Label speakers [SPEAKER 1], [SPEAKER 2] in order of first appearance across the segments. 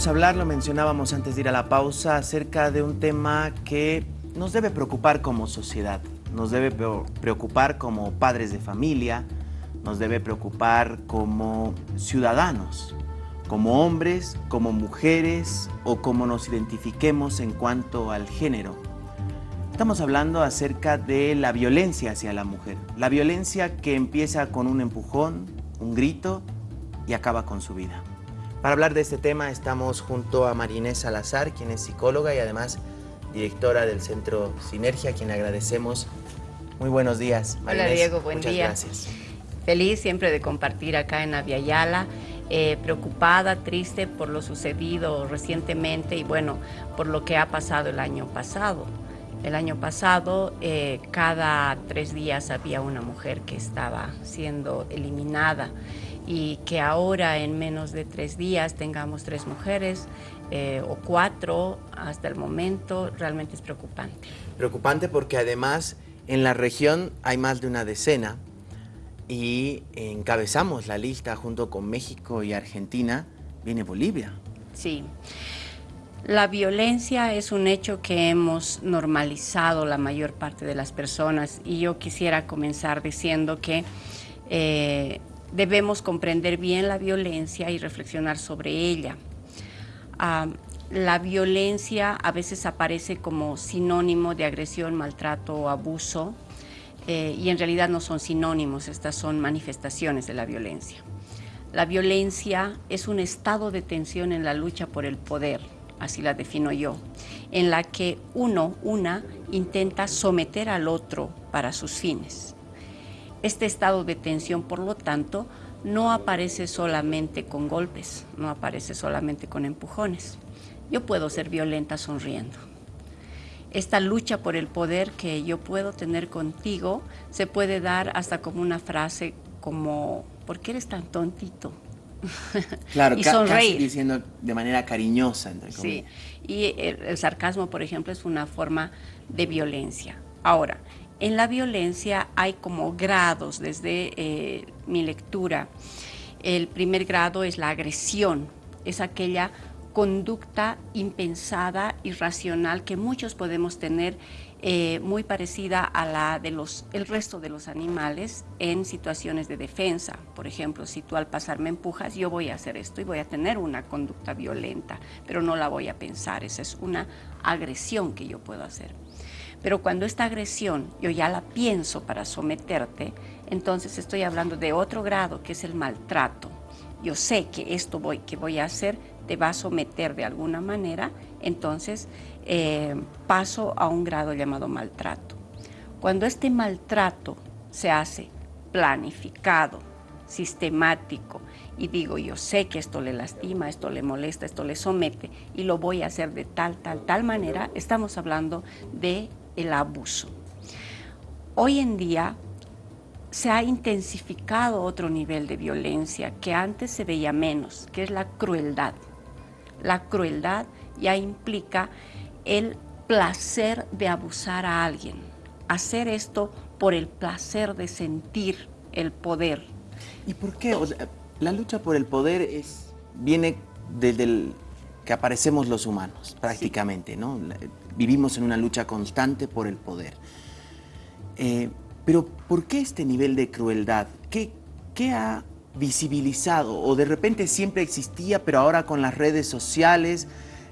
[SPEAKER 1] Vamos a hablar, lo mencionábamos antes de ir a la pausa, acerca de un tema que nos debe preocupar como sociedad, nos debe preocupar como padres de familia, nos debe preocupar como ciudadanos, como hombres, como mujeres o como nos identifiquemos en cuanto al género. Estamos hablando acerca de la violencia hacia la mujer, la violencia que empieza con un empujón, un grito y acaba con su vida. Para hablar de este tema estamos junto a Marinés Salazar, quien es psicóloga y además directora del Centro Sinergia, a quien agradecemos. Muy buenos días.
[SPEAKER 2] Hola Diego, buen
[SPEAKER 1] Muchas
[SPEAKER 2] día.
[SPEAKER 1] gracias.
[SPEAKER 2] Feliz siempre de compartir acá en Aviala, eh, preocupada, triste por lo sucedido recientemente y bueno, por lo que ha pasado el año pasado. El año pasado, eh, cada tres días había una mujer que estaba siendo eliminada y que ahora en menos de tres días tengamos tres mujeres eh, o cuatro hasta el momento, realmente es preocupante.
[SPEAKER 1] Preocupante porque además en la región hay más de una decena y encabezamos la lista junto con México y Argentina, viene Bolivia.
[SPEAKER 2] Sí. La violencia es un hecho que hemos normalizado la mayor parte de las personas y yo quisiera comenzar diciendo que eh, debemos comprender bien la violencia y reflexionar sobre ella. Ah, la violencia a veces aparece como sinónimo de agresión, maltrato o abuso eh, y en realidad no son sinónimos, estas son manifestaciones de la violencia. La violencia es un estado de tensión en la lucha por el poder, así la defino yo, en la que uno, una, intenta someter al otro para sus fines. Este estado de tensión, por lo tanto, no aparece solamente con golpes, no aparece solamente con empujones. Yo puedo ser violenta sonriendo. Esta lucha por el poder que yo puedo tener contigo se puede dar hasta como una frase como, ¿por qué eres tan tontito?
[SPEAKER 1] Claro,
[SPEAKER 2] y sonreír.
[SPEAKER 1] casi diciendo de manera cariñosa, entre
[SPEAKER 2] Sí, y el, el sarcasmo, por ejemplo, es una forma de violencia. Ahora, en la violencia hay como grados desde eh, mi lectura. El primer grado es la agresión, es aquella conducta impensada, irracional que muchos podemos tener eh, muy parecida a la de los el resto de los animales en situaciones de defensa. Por ejemplo, si tú al pasar me empujas, yo voy a hacer esto y voy a tener una conducta violenta, pero no la voy a pensar. Esa es una agresión que yo puedo hacer. Pero cuando esta agresión yo ya la pienso para someterte, entonces estoy hablando de otro grado que es el maltrato. Yo sé que esto voy, que voy a hacer te va a someter de alguna manera, entonces eh, paso a un grado llamado maltrato. Cuando este maltrato se hace planificado, sistemático, y digo, yo sé que esto le lastima, esto le molesta, esto le somete, y lo voy a hacer de tal, tal, tal manera, estamos hablando de el abuso. Hoy en día se ha intensificado otro nivel de violencia que antes se veía menos, que es la crueldad. La crueldad ya implica el placer de abusar a alguien, hacer esto por el placer de sentir el poder.
[SPEAKER 1] ¿Y por qué? O sea, la lucha por el poder es, viene desde el que aparecemos los humanos, prácticamente, ¿no? Vivimos en una lucha constante por el poder. Eh, pero, ¿por qué este nivel de crueldad? ¿Qué, qué ha visibilizado? ¿O de repente siempre existía, pero ahora con las redes sociales,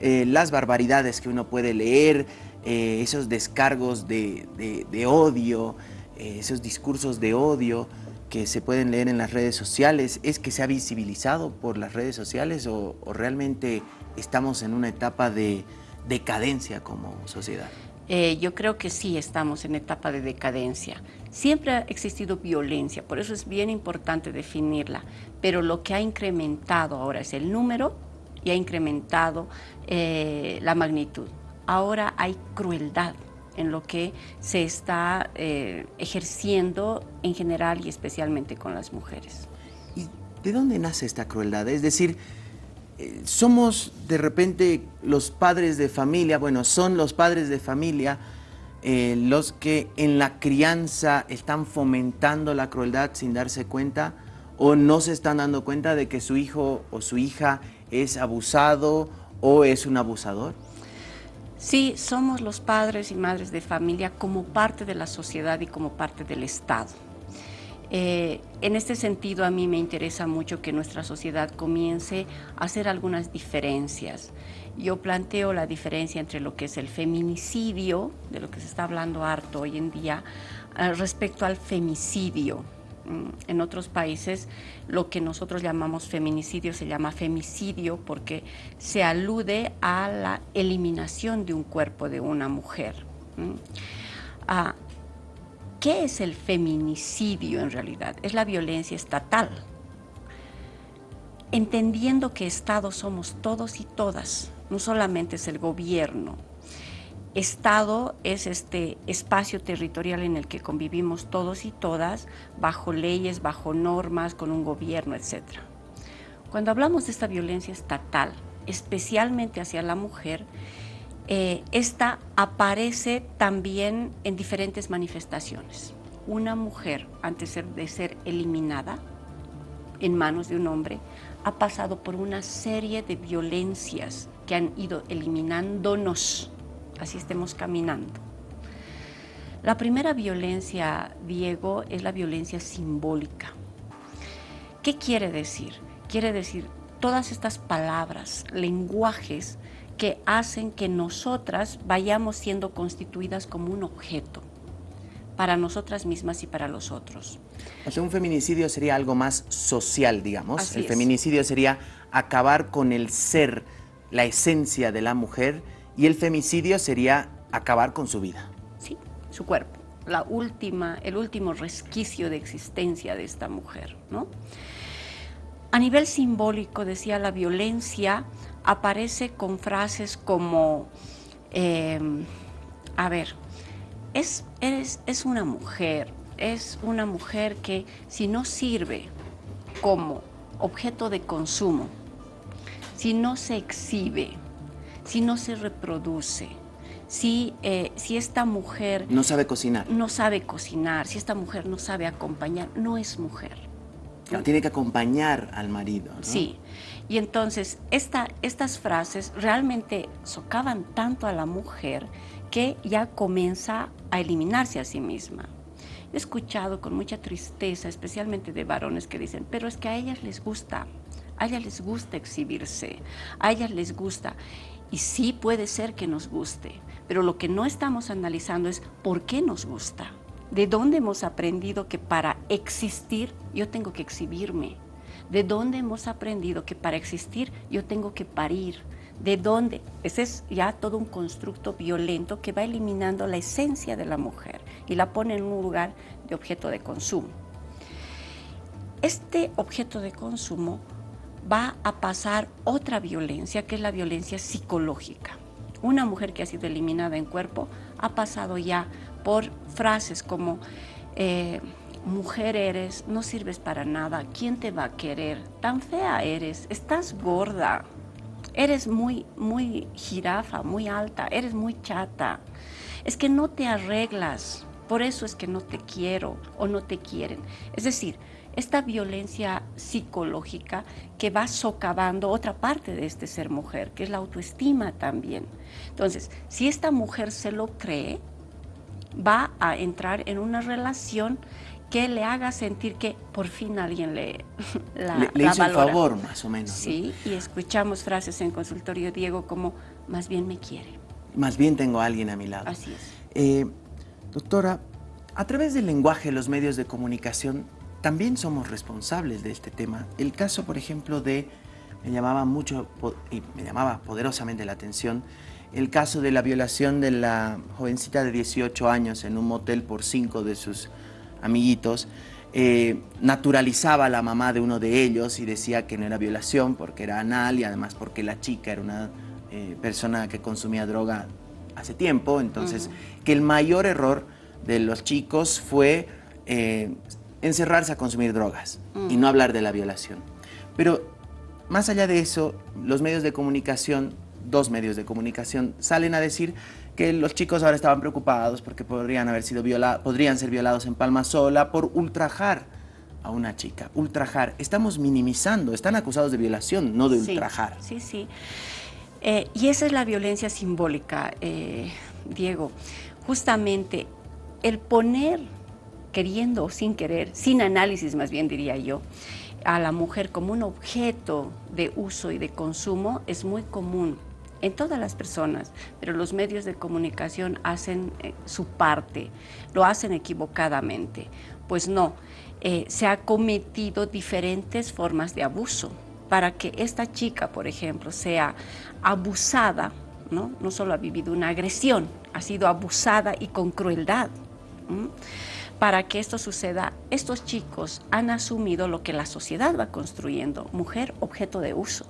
[SPEAKER 1] eh, las barbaridades que uno puede leer, eh, esos descargos de, de- odio, esos discursos de odio que se pueden leer en las redes sociales, ¿es que se ha visibilizado por las redes sociales o realmente estamos en una etapa de decadencia como sociedad?
[SPEAKER 2] Eh, yo creo que sí estamos en etapa de decadencia. Siempre ha existido violencia, por eso es bien importante definirla, pero lo que ha incrementado ahora es el número y ha incrementado eh, la magnitud. Ahora hay crueldad en lo que se está eh, ejerciendo en general y especialmente con las mujeres.
[SPEAKER 1] ¿Y de dónde nace esta crueldad? Es decir, somos de repente los padres de familia, bueno, son los padres de familia eh, los que en la crianza están fomentando la crueldad sin darse cuenta, o no se están dando cuenta de que su hijo o su hija es abusado o es un abusador?
[SPEAKER 2] Sí, somos los padres y madres de familia como parte de la sociedad y como parte del Estado. Eh, en este sentido, a mí me interesa mucho que nuestra sociedad comience a hacer algunas diferencias. Yo planteo la diferencia entre lo que es el feminicidio, de lo que se está hablando harto hoy en día, eh, respecto al femicidio. Mm, en otros países lo que nosotros llamamos feminicidio se llama femicidio porque se alude a la eliminación de un cuerpo de una mujer. Ah, ¿Qué es el feminicidio en realidad? Es la violencia estatal. Entendiendo que Estado somos todos y todas, no solamente es el gobierno, Estado es este espacio territorial en el que convivimos todos y todas, bajo leyes, bajo normas, con un gobierno, etc. Cuando hablamos de esta violencia estatal, especialmente hacia la mujer, eh, esta aparece también en diferentes manifestaciones. Una mujer, antes de ser eliminada en manos de un hombre, ha pasado por una serie de violencias que han ido eliminándonos así estemos caminando. La primera violencia, Diego, es la violencia simbólica. ¿Qué quiere decir? Quiere decir todas estas palabras, lenguajes que hacen que nosotras vayamos siendo constituidas como un objeto para nosotras mismas y para los otros.
[SPEAKER 1] O sea, un feminicidio sería algo más social, digamos. el feminicidio sería acabar con el ser, la esencia de la mujer y el femicidio sería acabar con su vida.
[SPEAKER 2] Sí, su cuerpo, la última, el último resquicio de existencia de esta mujer, ¿no? A nivel simbólico, decía, la violencia aparece con frases como, em, a ver, es, es una mujer, es una mujer que si no sirve como objeto de consumo, si no se exhibe, si no se reproduce, si, eh, si esta mujer...
[SPEAKER 1] No sabe cocinar.
[SPEAKER 2] No sabe cocinar, si esta mujer no sabe acompañar, no es mujer.
[SPEAKER 1] Tiene que acompañar al marido.
[SPEAKER 2] Sí, y entonces esta, estas frases realmente socavan tanto a la mujer que ya comienza a eliminarse a sí misma. He escuchado con mucha tristeza, especialmente de varones que dicen, pero es que a ellas les gusta, a ellas les gusta exhibirse, a ellas les gusta. Y sí puede ser que nos guste, pero lo que no estamos analizando es por qué nos gusta. ¿De dónde hemos aprendido que para existir yo tengo que exhibirme? ¿De dónde hemos aprendido que para existir yo tengo que parir? ¿De dónde? Ese es ya todo un constructo violento que va eliminando la esencia de la mujer y la pone en un lugar de objeto de consumo. Este objeto de consumo va a pasar otra violencia, que es la violencia psicológica. Una mujer que ha sido eliminada en cuerpo ha pasado ya por frases como eh, mujer eres, no sirves para nada, ¿quién te va a querer? Tan fea eres, estás gorda, eres muy, muy jirafa, muy alta, eres muy chata, es que no te arreglas, por eso es que no te quiero o no te quieren. Es decir, esta violencia psicológica que va socavando otra parte de este ser mujer, que es la autoestima también. Entonces, si esta mujer se lo cree, va a entrar en una relación que le haga sentir que por fin alguien le
[SPEAKER 1] la, le, hizo el favor, más o menos.
[SPEAKER 2] Sí, y escuchamos frases en consultorio Diego como, más bien me quiere.
[SPEAKER 1] Más bien tengo a alguien a mi lado.
[SPEAKER 2] Así es.
[SPEAKER 1] Eh, doctora, a través del lenguaje los medios de comunicación, también somos responsables de este tema. El caso, por ejemplo, de, me llamaba mucho y me llamaba poderosamente la atención, el caso de la violación de la jovencita de 18 años en un motel por cinco de sus amiguitos, eh, naturalizaba a la mamá de uno de ellos y decía que no era violación porque era anal y además porque la chica era una eh, persona que consumía droga hace tiempo, entonces que el mayor error de los chicos fue eh, encerrarse a consumir drogas y no hablar de la violación. Pero más allá de eso, los medios de comunicación, dos medios de comunicación, salen a decir que los chicos ahora estaban preocupados porque podrían, haber sido podrían ser violados en Palma Sola por ultrajar a una chica, ultrajar, estamos minimizando, están acusados de violación, no de ultrajar.
[SPEAKER 2] Sí, sí. Eh, y esa es la violencia simbólica, eh, Diego. Justamente el poner, queriendo o sin querer, sin análisis más bien diría yo, a la mujer como un objeto de uso y de consumo es muy común en todas las personas, pero los medios de comunicación hacen eh, su parte, lo hacen equivocadamente. Pues no, eh, se ha cometido diferentes formas de abuso para que esta chica, por ejemplo, sea abusada, ¿no? No solo ha vivido una agresión, ha sido abusada y con crueldad. Para que esto suceda, estos chicos han asumido lo que la sociedad va construyendo, mujer objeto de uso.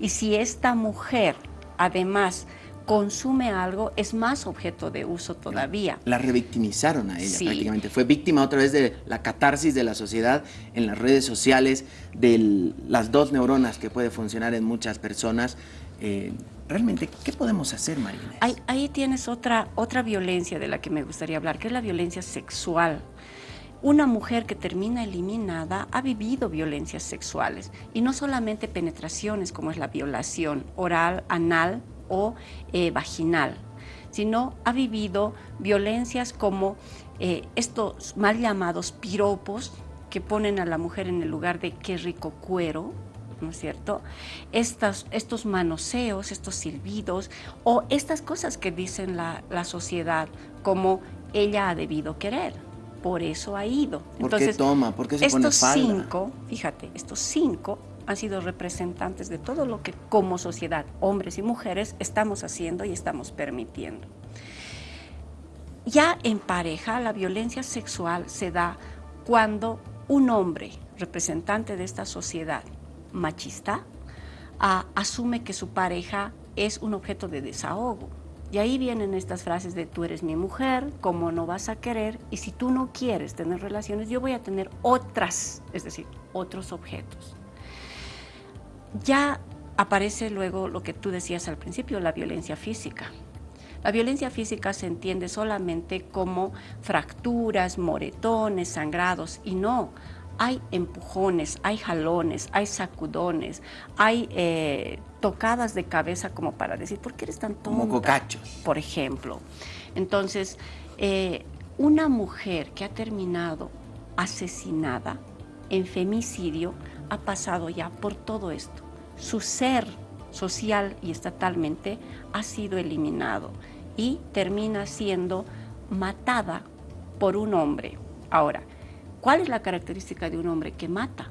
[SPEAKER 2] Y si esta mujer además consume algo, es más objeto de uso todavía.
[SPEAKER 1] La revictimizaron a ella prácticamente. Fue víctima otra vez de la catarsis de la sociedad en las redes sociales, de las dos neuronas que puede funcionar en muchas personas. Eh, realmente, ¿qué podemos hacer, Marina?
[SPEAKER 2] Ahí, ahí, tienes otra, otra violencia de la que me gustaría hablar, que es la violencia sexual. Una mujer que termina eliminada ha vivido violencias sexuales y no solamente penetraciones como es la violación oral, anal, o eh, vaginal, sino ha vivido violencias como eh, estos mal llamados piropos que ponen a la mujer en el lugar de qué rico cuero, ¿no es cierto? Estas, estos manoseos, estos silbidos o estas cosas que dicen la, la sociedad como ella ha debido querer, por eso ha ido.
[SPEAKER 1] ¿Por Entonces, qué toma? ¿Por qué se
[SPEAKER 2] estos
[SPEAKER 1] pone
[SPEAKER 2] cinco, fíjate, estos cinco han sido representantes de todo lo que como sociedad, hombres y mujeres, estamos haciendo y estamos permitiendo. Ya en pareja, la violencia sexual se da cuando un hombre, representante de esta sociedad machista, asume que su pareja es un objeto de desahogo. Y ahí vienen estas frases de tú eres mi mujer, ¿cómo no vas a querer? Y si tú no quieres tener relaciones, yo voy a tener otras, es decir, otros objetos. Ya aparece luego lo que tú decías al principio, la violencia física. La violencia física se entiende solamente como fracturas, moretones, sangrados y no. Hay empujones, hay jalones, hay sacudones, hay eh, tocadas de cabeza como para decir, ¿por qué eres tan tonta?
[SPEAKER 1] Como cocachos.
[SPEAKER 2] Por ejemplo. Entonces, eh, una mujer que ha terminado asesinada en femicidio ha pasado ya por todo esto. Su ser social y estatalmente ha sido eliminado y termina siendo matada por un hombre. Ahora, ¿cuál es la característica de un hombre que mata?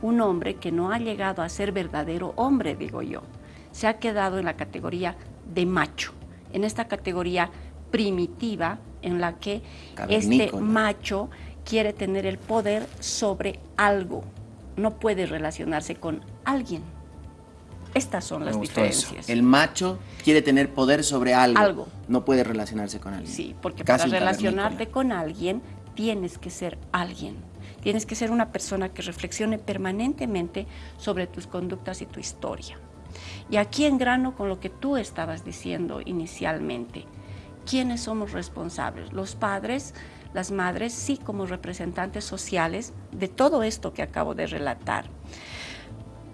[SPEAKER 2] Un hombre que no ha llegado a ser verdadero hombre, digo yo. Se ha quedado en la categoría de macho, en esta categoría primitiva en la que este macho quiere tener el poder sobre algo, no puede relacionarse con alguien. Estas son las diferencias.
[SPEAKER 1] El macho quiere tener poder sobre algo, No puede relacionarse con alguien.
[SPEAKER 2] Sí, porque para relacionarte con alguien tienes que ser alguien. Tienes que ser una persona que reflexione permanentemente sobre tus conductas y tu historia. Y aquí en grano con lo que tú estabas diciendo inicialmente, ¿quiénes somos responsables? Los padres, las madres, sí como representantes sociales de todo esto que acabo de relatar.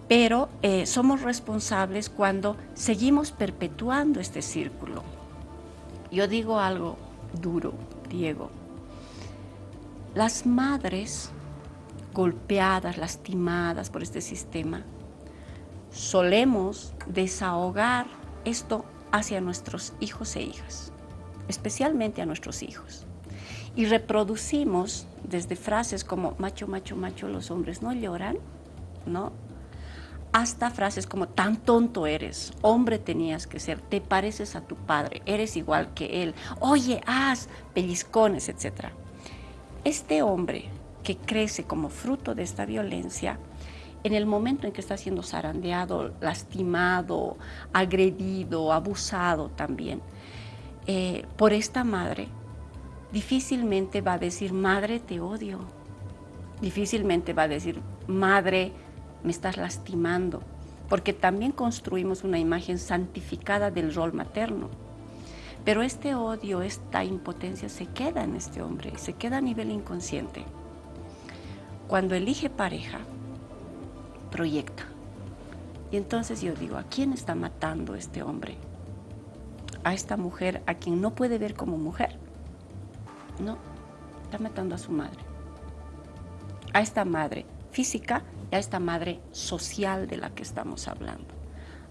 [SPEAKER 2] Pero eh, somos responsables cuando seguimos perpetuando este círculo. Yo digo algo duro, Diego. Las madres golpeadas, lastimadas por este sistema, solemos desahogar esto hacia nuestros hijos e hijas, especialmente a nuestros hijos y reproducimos desde frases como macho, macho, macho, los hombres no lloran, ¿no? Hasta frases como tan tonto eres, hombre tenías que ser, te pareces a tu padre, eres igual que él, oye, haz pellizcones, etc. Este hombre que crece como fruto de esta violencia, en el momento en que está siendo zarandeado, lastimado, agredido, abusado también, eh, por esta madre, difícilmente va a decir, madre, te odio. Difícilmente va a decir, madre, me estás lastimando. Porque también construimos una imagen santificada del rol materno. Pero este odio, esta impotencia se queda en este hombre, se queda a nivel inconsciente. cuando elige pareja, proyecta. Y entonces yo digo, ¿a quién está matando este hombre? A esta mujer a quien no puede ver como mujer. No, está matando a su madre. A esta madre física y a esta madre social de la que estamos hablando.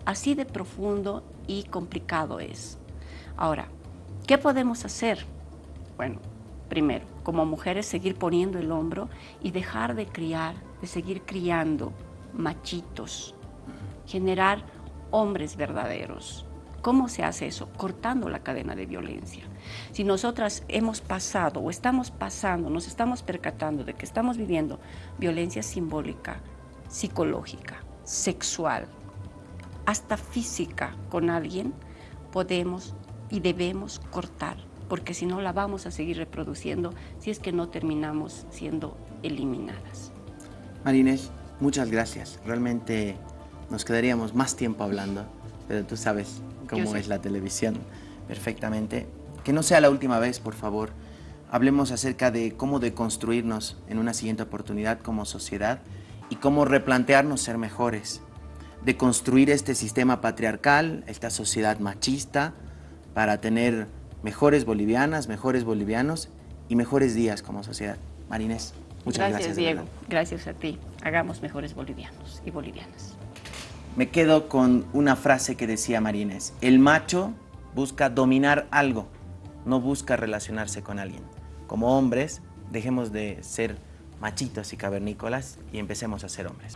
[SPEAKER 2] Así de profundo y complicado es. Ahora, ¿qué podemos hacer? Bueno, primero, como mujeres seguir poniendo el hombro y dejar de criar, de seguir criando machitos, generar hombres verdaderos. ¿Cómo se hace eso? Cortando la cadena de violencia. Si nosotras hemos pasado o estamos pasando, nos estamos percatando de que estamos viviendo violencia simbólica, psicológica, sexual, hasta física con alguien, podemos y debemos cortar, porque si no la vamos a seguir reproduciendo si es que no terminamos siendo eliminadas.
[SPEAKER 1] Marines, muchas gracias. Realmente nos quedaríamos más tiempo hablando, pero tú sabes cómo es la televisión perfectamente. Que no sea la última vez, por favor. Hablemos acerca de cómo deconstruirnos en una siguiente oportunidad como sociedad y cómo replantearnos ser mejores. De construir este sistema patriarcal, esta sociedad machista, para tener mejores bolivianas, mejores bolivianos y mejores días como sociedad. Marinés, muchas gracias.
[SPEAKER 2] Gracias, Diego. Gracias a ti. Hagamos mejores bolivianos y bolivianas.
[SPEAKER 1] Me quedo con una frase que decía Marinés. El macho busca dominar algo, no busca relacionarse con alguien. Como hombres, dejemos de ser machitos y cavernícolas y empecemos a ser hombres.